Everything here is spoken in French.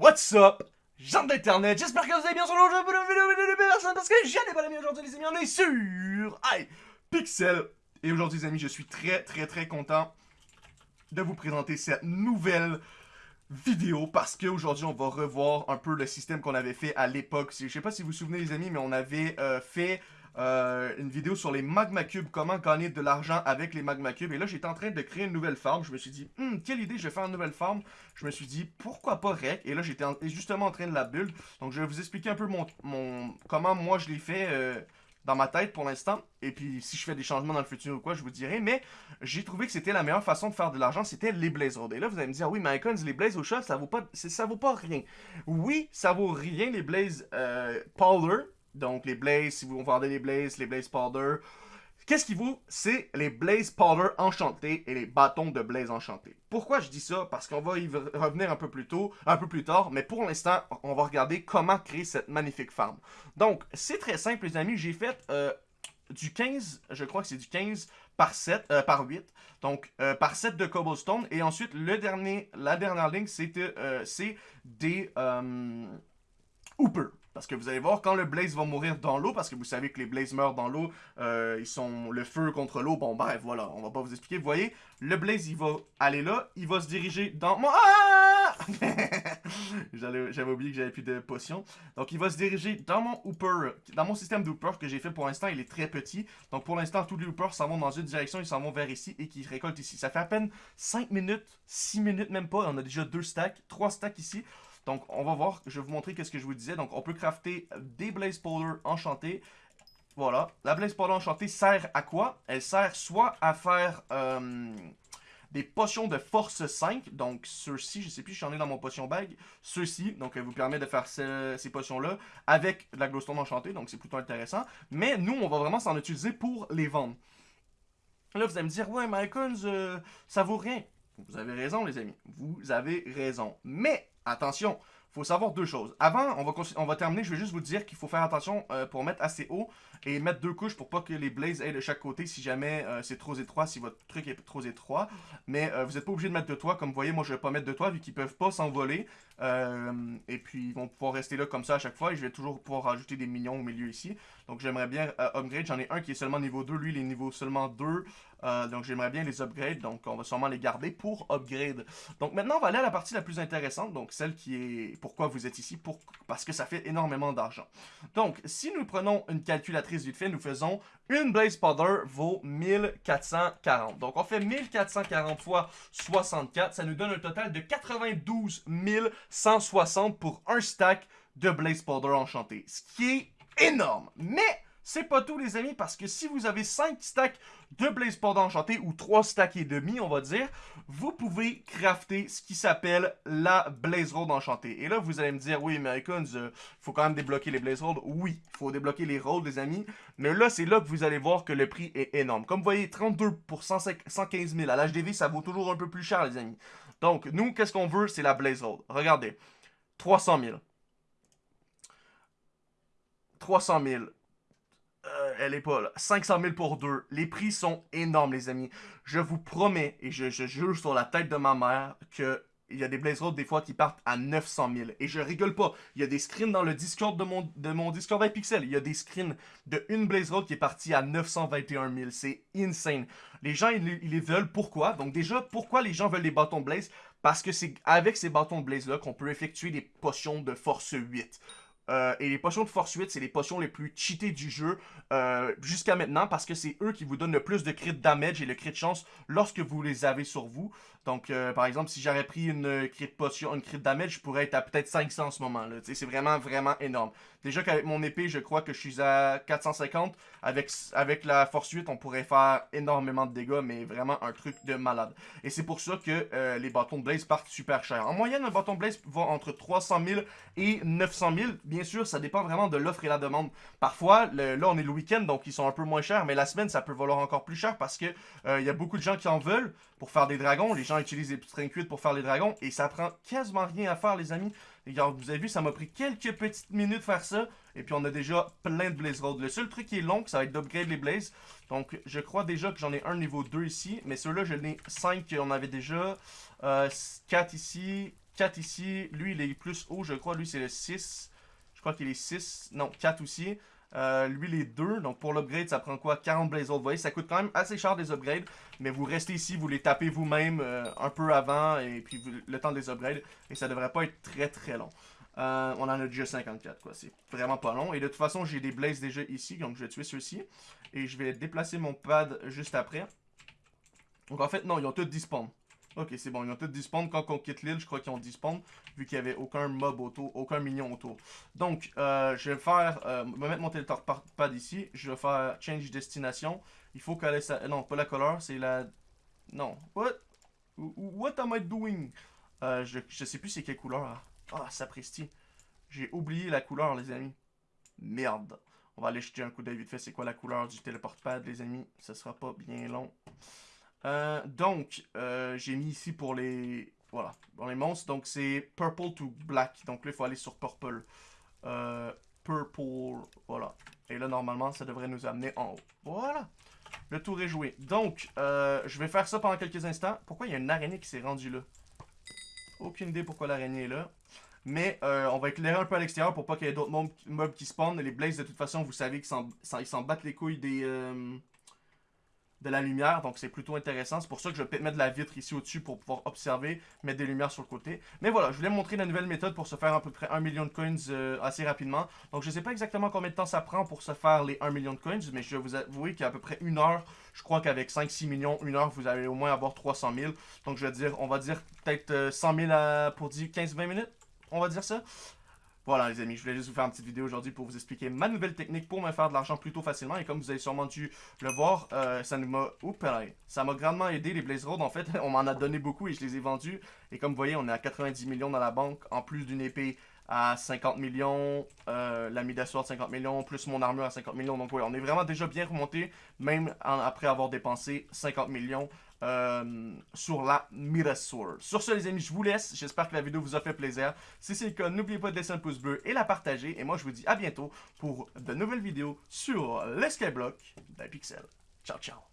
What's up? Gens d'internet, j'espère que vous allez bien sur le jeu de vidéo parce que j'ai pas amis aujourd'hui les amis, on est sur Hey Pixel et aujourd'hui les amis, je suis très très très content de vous présenter cette nouvelle vidéo parce qu'aujourd'hui on va revoir un peu le système qu'on avait fait à l'époque. Je sais pas si vous vous souvenez les amis, mais on avait euh, fait euh, une vidéo sur les magma cubes, comment gagner de l'argent avec les magma cubes. Et là, j'étais en train de créer une nouvelle farm. Je me suis dit, hmm, quelle idée, je vais faire une nouvelle farm. Je me suis dit, pourquoi pas rec? Et là, j'étais justement en train de la build. Donc, je vais vous expliquer un peu mon, mon comment moi je l'ai fait euh, dans ma tête pour l'instant. Et puis, si je fais des changements dans le futur ou quoi, je vous dirai. Mais j'ai trouvé que c'était la meilleure façon de faire de l'argent, c'était les blaze roads. Et là, vous allez me dire, oui, mais Icons, les blaze au chat, ça vaut pas, ça vaut pas rien. Oui, ça vaut rien, les blaze euh, donc les Blaze, si vous vendez les Blaze, les Blaze Powder. Qu'est-ce qui vaut? C'est les Blaze Powder enchantés et les bâtons de Blaze enchantés. Pourquoi je dis ça? Parce qu'on va y revenir un peu plus tôt, un peu plus tard, mais pour l'instant, on va regarder comment créer cette magnifique farm. Donc, c'est très simple les amis, j'ai fait euh, du 15, je crois que c'est du 15 par 7, euh, par 8, donc euh, par 7 de cobblestone, et ensuite le dernier, la dernière ligne, c'est des Hooper. Parce que vous allez voir, quand le Blaze va mourir dans l'eau, parce que vous savez que les Blaze meurent dans l'eau, euh, ils sont le feu contre l'eau, bon bref, voilà, on va pas vous expliquer. Vous voyez, le Blaze, il va aller là, il va se diriger dans... Mon... Ah J'avais oublié que j'avais plus de potions. Donc il va se diriger dans mon Hooper, dans mon système de Hooper que j'ai fait pour l'instant, il est très petit. Donc pour l'instant, tous les Hoopers s'en vont dans une direction, ils s'en vont vers ici et qui récoltent ici. Ça fait à peine 5 minutes, 6 minutes même pas, on a déjà 2 stacks, 3 stacks ici. Donc, on va voir, je vais vous montrer qu'est-ce que je vous disais. Donc, on peut crafter des Blaze Powder enchantés. Voilà. La Blaze Powder enchantée sert à quoi? Elle sert soit à faire euh, des potions de force 5. Donc, ceux-ci, je sais plus, j'en ai dans mon potion bag. Ceux-ci, donc, elle vous permet de faire ces potions-là avec de la glowstone enchantée. Donc, c'est plutôt intéressant. Mais nous, on va vraiment s'en utiliser pour les vendre. Là, vous allez me dire, ouais, Mycons, euh, ça vaut rien. Vous avez raison, les amis. Vous avez raison. Mais attention, il faut savoir deux choses. Avant, on va, terminer, je vais juste vous dire qu'il faut faire attention euh, pour mettre assez haut et mettre deux couches pour pas que les blazes aient de chaque côté si jamais euh, c'est trop étroit, si votre truc est trop étroit. Mais euh, vous n'êtes pas obligé de mettre de toit, comme vous voyez, moi je vais pas mettre de toit vu qu'ils peuvent pas s'envoler. et puis ils vont pouvoir rester là comme ça à chaque fois et je vais toujours pouvoir rajouter des minions au milieu ici. Donc j'aimerais bien upgrade, j'en ai un qui est seulement niveau 2, lui il est niveau seulement 2. Donc j'aimerais bien les upgrade, donc on va sûrement les garder pour upgrade. Donc maintenant on va aller à la partie la plus intéressante, donc celle qui est pourquoi vous êtes ici, parce que ça fait énormément d'argent. Donc si nous prenons une calculatrice vite fait, nous faisons une Blaze Powder vaut 1440. Donc on fait 1440 fois 64, ça nous donne un total de 92 160 pour un stack de Blaze Powder enchanté. Ce qui est énorme. Mais c'est pas tout les amis, parce que si vous avez 5 stacks de Blaze Powder enchanté, ou 3 stacks et demi on va dire, vous pouvez crafter ce qui s'appelle la Blaze Road enchantée. Et là vous allez me dire, oui Icons, il euh, faut quand même débloquer les Blaze Road. Oui, il faut débloquer les Roads les amis, mais là c'est là que vous allez voir que le prix est énorme. Comme vous voyez, 32 pour 115 000, à l'HDV ça vaut toujours un peu plus cher les amis. Donc nous, qu'est-ce qu'on veut, c'est la Blaze Road. Regardez, 300 000. 300 000 elle est pas là. 500 000 pour deux. Les prix sont énormes, les amis. Je vous promets, et je, jure sur la tête de ma mère, que il y a des Blaze Road des fois qui partent à 900 000. Et je rigole pas. Il y a des screens dans le Discord de mon, de mon Discord Pixel. Il y a des screens de une Blaze Road qui est partie à 921 000. C'est insane. Les gens, ils, ils, les veulent. Pourquoi? Donc déjà, pourquoi les gens veulent des bâtons Blaze? Parce que c'est avec ces bâtons Blaze-là qu'on peut effectuer des potions de force 8. Euh, et les potions de force 8, c'est les potions les plus cheatées du jeu euh, jusqu'à maintenant parce que c'est eux qui vous donnent le plus de crit damage et le crit chance lorsque vous les avez sur vous. Donc, euh, par exemple, si j'aurais pris une crit potion, une crit damage, je pourrais être à peut-être 500 en ce moment. là. C'est vraiment, vraiment énorme. Déjà qu'avec mon épée, je crois que je suis à 450. Avec, la force 8, on pourrait faire énormément de dégâts, mais vraiment un truc de malade. Et c'est pour ça que les bâtons de Blaze partent super cher. En moyenne, un bâton Blaze va entre 300 000 et 900 000. Bien sûr, ça dépend vraiment de l'offre et la demande. Parfois, là, on est le week-end, donc ils sont un peu moins chers, mais la semaine, ça peut valoir encore plus cher parce que euh, y a beaucoup de gens qui en veulent pour faire des dragons. Les gens utilisent les string cuites pour faire les dragons et ça prend quasiment rien à faire, les amis. Vous avez vu, ça m'a pris quelques petites minutes faire ça. Et puis on a déjà plein de Blaze Road. Le seul truc qui est long, ça va être d'upgrade les Blaze. Donc je crois déjà que j'en ai un niveau 2 ici. Mais ceux-là, j'en ai 5 qu'on avait déjà. Euh, 4 ici, 4 ici. Lui, il est plus haut, je crois. Lui, c'est le 6. Je crois qu'il est 6. Non, 4 aussi. Euh, lui, les deux. Donc, pour l'upgrade, ça prend quoi? 40 Blaze Vous voyez, ça coûte quand même assez cher des upgrades. Mais vous restez ici, vous les tapez vous-même euh, un peu avant. Et puis, le temps des upgrades. Et ça devrait pas être très très long. Euh, on en a déjà 54, quoi. C'est vraiment pas long. Et de toute façon, j'ai des Blaze déjà ici. Donc, je vais tuer ceux-ci. Et je vais déplacer mon pad juste après. Donc, en fait, non, ils ont tous dispawn. Ok, c'est bon, ils ont tous dispawn. Quand on quitte l'île, je crois qu'ils ont dispawn, vu qu'il n'y avait aucun mob autour, aucun minion autour. Donc, euh, je vais faire, euh, me mettre mon téléportpad ici. Je vais faire change destination. Il faut qu'elle. Non, pas la couleur, c'est la... Non, what? What am I doing? Euh, je, je sais plus c'est quelle couleur. Ah, ah sapristi. J'ai oublié la couleur, les amis. Merde. On va aller jeter un coup d'œil vite fait. C'est quoi la couleur du téléportpad, les amis? Ce sera pas bien long. Euh, donc, euh, j'ai mis ici pour les... Voilà, pour les monstres. Donc, c'est purple to black. Donc là, il faut aller sur purple. Euh, purple, voilà. Et là, normalement, ça devrait nous amener en haut. Voilà. Le tour est joué. Donc, je vais faire ça pendant quelques instants. Pourquoi il y a une araignée qui s'est rendue là? Aucune idée pourquoi l'araignée est là. Mais on va éclairer un peu à l'extérieur pour pas qu'il y ait d'autres mobs qui spawnent. Les blazes, de toute façon, vous savez qu'ils s'en battent les couilles des de la lumière, donc c'est plutôt intéressant. C'est pour ça que je vais mettre de la vitre ici au-dessus pour pouvoir observer, mettre des lumières sur le côté. Mais voilà, je voulais montrer la nouvelle méthode pour se faire à peu près 1 million de coins euh, assez rapidement. Donc je sais pas exactement combien de temps ça prend pour se faire les 1 million de coins, mais je vais vous avouer qu'à peu près une heure, je crois qu'avec 5-6 millions, une heure, vous allez au moins avoir 300 000. Donc je vais dire, on va dire peut-être 100 euh, 000 à, pour 15-20 minutes, on va dire ça. Voilà les amis, je voulais juste vous faire une petite vidéo aujourd'hui pour vous expliquer ma nouvelle technique pour me faire de l'argent plutôt facilement. Et comme vous avez sûrement dû le voir, euh, ça m'a ça m'a grandement aidé les Blaze Road. En fait, on m'en a donné beaucoup et je les ai vendus. Et comme vous voyez, on est à 90 millions dans la banque, en plus d'une épée à 50 millions, euh, la Midas Sword 50 millions, plus mon armure à 50 millions. Donc oui, on est vraiment déjà bien remonté, même après avoir dépensé 50 millions euh, sur la Midas Sword. Sur ce les amis, je vous laisse. J'espère que la vidéo vous a fait plaisir. Si c'est le cas, n'oubliez pas de laisser un pouce bleu et la partager. Et moi, je vous dis à bientôt pour de nouvelles vidéos sur les Skyblock d'Apixel. Ciao, ciao.